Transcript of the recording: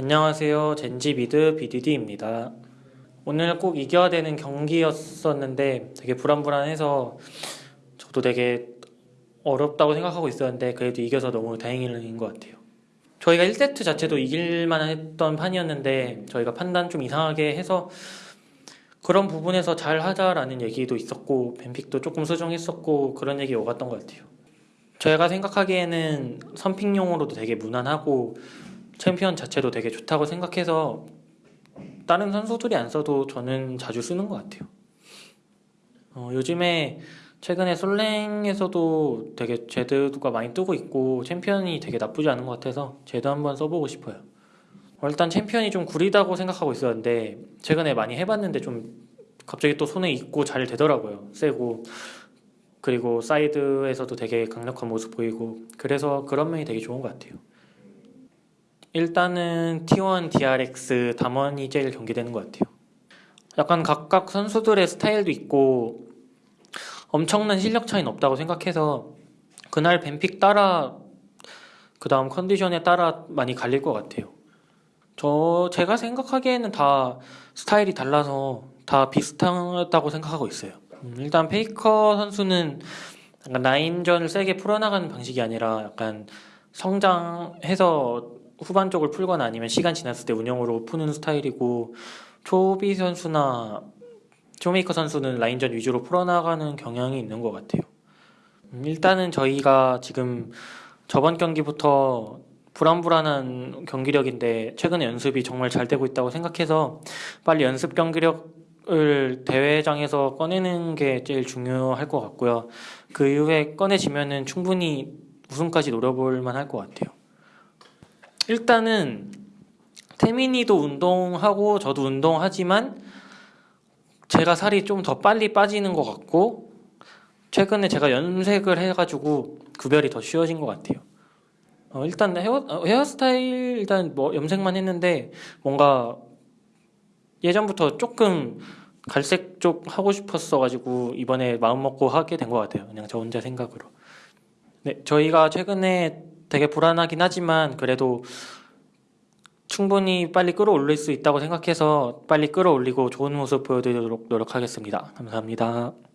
안녕하세요. 젠지비드 BDD입니다. 오늘 꼭 이겨야 되는 경기였었는데 되게 불안불안해서 저도 되게 어렵다고 생각하고 있었는데 그래도 이겨서 너무 다행인 것 같아요. 저희가 1세트 자체도 이길만 했던 판이었는데 저희가 판단 좀 이상하게 해서 그런 부분에서 잘 하자라는 얘기도 있었고 뱀픽도 조금 수정했었고 그런 얘기 오갔던 것 같아요. 저희가 생각하기에는 선pick용으로도 되게 무난하고 챔피언 자체도 되게 좋다고 생각해서 다른 선수들이 안 써도 저는 자주 쓰는 것 같아요. 어, 요즘에 최근에 솔랭에서도 되게 제드가 많이 뜨고 있고 챔피언이 되게 나쁘지 않은 것 같아서 제드 한번 써보고 싶어요. 어, 일단 챔피언이 좀 구리다고 생각하고 있었는데 최근에 많이 해봤는데 좀 갑자기 또 손에 익고 잘 되더라고요. 세고 그리고 사이드에서도 되게 강력한 모습 보이고 그래서 그런 면이 되게 좋은 것 같아요. 일단은 T1, DRX, 담원이 제일 경계되는 것 같아요. 약간 각각 선수들의 스타일도 있고 엄청난 실력 차이는 없다고 생각해서 그날 ban pick 따라 그 다음 컨디션에 따라 많이 갈릴 것 같아요. 저 제가 생각하기에는 다 스타일이 달라서 다 비슷하다고 생각하고 있어요. 음, 일단 페이커 선수는 라인전을 세게 풀어나가는 방식이 아니라 약간 성장해서 후반 쪽을 풀거나 아니면 시간 지났을 때 운영으로 푸는 스타일이고 초비 선수나 쇼메이커 선수는 라인전 위주로 풀어나가는 경향이 있는 것 같아요. 음, 일단은 저희가 지금 저번 경기부터 불안불안한 경기력인데 최근에 연습이 정말 잘 되고 있다고 생각해서 빨리 연습 경기력을 대회장에서 꺼내는 게 제일 중요할 것 같고요. 그 이후에 꺼내지면은 충분히 우승까지 노려볼 만할 것 같아요. 일단은 태민이도 운동하고 저도 운동하지만 제가 살이 좀 더 빨리 빠지는 것 같고 최근에 제가 염색을 해가지고 구별이 더 쉬워진 것 같아요. 어, 일단 헤어, 어, 헤어스타일 일단 뭐 염색만 했는데 뭔가 예전부터 조금 갈색 쪽 하고 싶었어가지고 이번에 마음 먹고 하게 된 것 같아요. 그냥 저 혼자 생각으로. 네, 저희가 최근에 되게 불안하긴 하지만 그래도 충분히 빨리 끌어올릴 수 있다고 생각해서 빨리 끌어올리고 좋은 모습 보여드리도록 노력하겠습니다. 감사합니다.